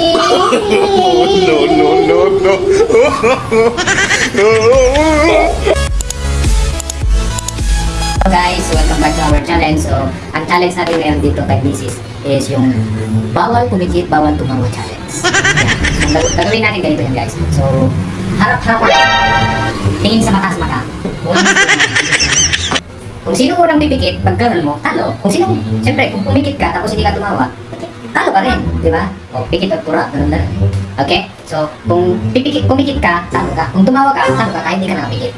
no, no, no, no. So guys, welcome back to our challenge. So, ang challenge natin ngayon dito kay Mrs. is yung bawal pumikit, bawal tumawa challenge. Yan. So, gag- gagawin natin ganito yan guys. So, harap-harap. Tingin sa mata sa mata. Kung sino unang pipikit, pag ganun mo, talo. Kung sino, siyempre, kung pumikit ka tapos hindi ka tumawa, talo ka rin, di ba? O, pikit at pura, ganun na rin. Okay? So, kung pipikit, pumikit ka, talo ka. Kung tumawa ka, talo ka kahit hindi ka nakapikit.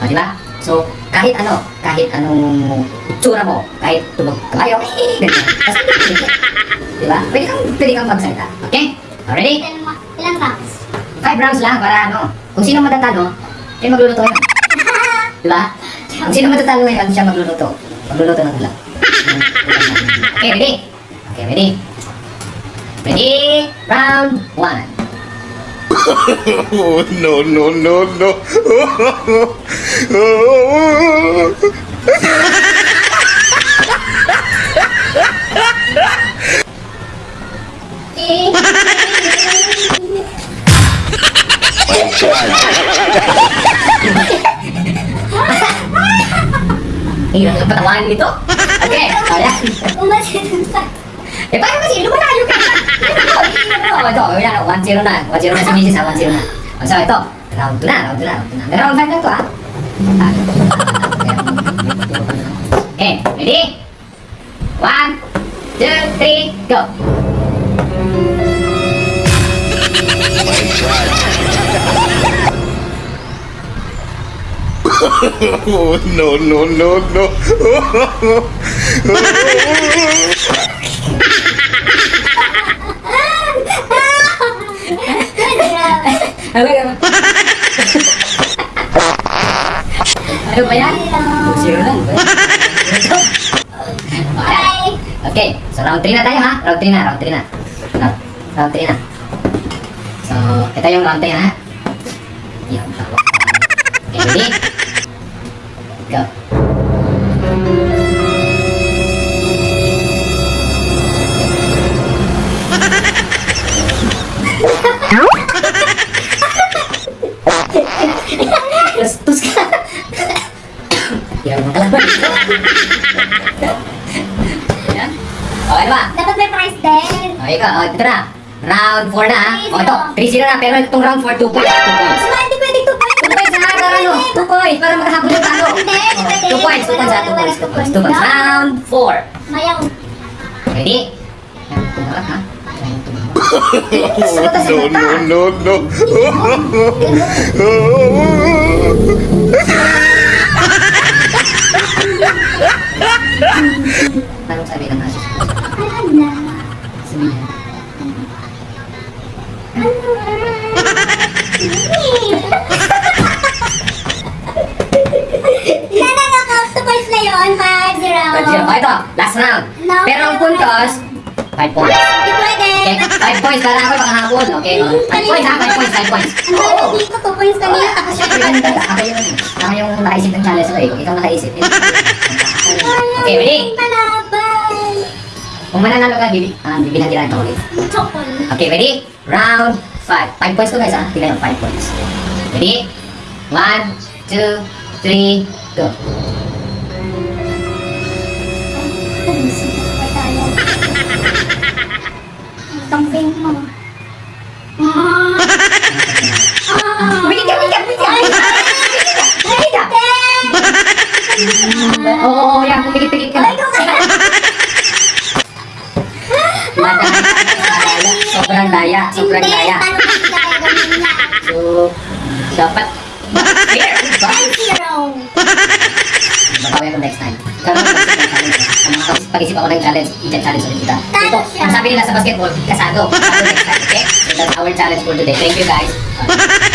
O, di ba? So, kahit ano, kahit anong tsura mo, kahit tumag kabayo, eh, ganyan. Basta hindi ka. Di ba? Pwede kang, pwede kang magsalita. Okay? Already? Ilan, ilang rounds? Five rounds lang para ano. Kung sino matatalo, eh magluluto yun. Di ba? Kung sino matatalo ngayon, siya magluluto. Magluluto ng ulam. Okay, ready? Okay, ready? Ready? Round one. Oh, no, no, no, no. Hirap ng patawanan nito. Okay, kaya. Umasin sa... Eh, paano kasi? Lumalayo ka. Ito, ito, wala na. 1-0 na. 1-0 na si Mrs. ha, 1-0 na. So, ito. Round 2 na, round 2 na, round 2 na. May round 5 na ito, ha? Ah. Okay, ready? 1, 2, 3, go! Oh, no, no, no, no. Ano ba Ano ba yan? 2-0 lang. Alright. Okay, so round 3 na tayo ha. Round 3 na, round 3 na. Round, round 3 na. So, ito yung round 3 ha. Yan, tawa. Okay, ready? Go. Hirap mo kalaban. Yan. Okay ba? Dapat may prize din. O, ikaw, o, ito na. Round 4 na, ha? O, ito, 3-0 na, pero itong round 4, 2 points, 2 points. Hindi pwede ito 2 points na, para ano? 2 points, para makahabol yung talo. Hindi, hindi pwede. 2 points, 2 points, ha? 2 points, 2 points, 2 points. Round 4. Mayaw. Ready? Yan, tumarap, ha? Yan. Oh, no, no, no, Anong sabi ng asis? Alam na. Sa points na yun. 5-0. 5-0. O, ito, last round. No. Pero ang puntos, 5 points. Hindi pwede. Okay, 5 points para ako makahabol. Okay, 5 points ha, 5 points, 5 points. Ang dito, 2 points kanina. Tapos siya Ako yung, ako yung, nakaisip ng challenge ko eh. Kung ikaw nakaisip. Okay, ready? Palaban. Kung mananalo ka, bibi, ah, bibilang kita ng chocolate. Chocolate. Okay, ready? Round 5. 5 points to guys ha. Tignan yung 5 points. Ready? 1, 2, 3, go. Kambing mo. Wait ka, wait ka, wait ka! Wait ka! Oo, oo, yan. Pumikit-pikit ka na. Madaya. Sobrang daya. Sobrang daya. So, dapat fair. Diba? 5-0. Babawi ako next time. Ako ng challenge. Pag-isip ako ng challenge, i-challenge ulit kita. Ito, ang sabi nila sa basketball, kasado. Okay? So that's our challenge for today. Thank you guys. Uh,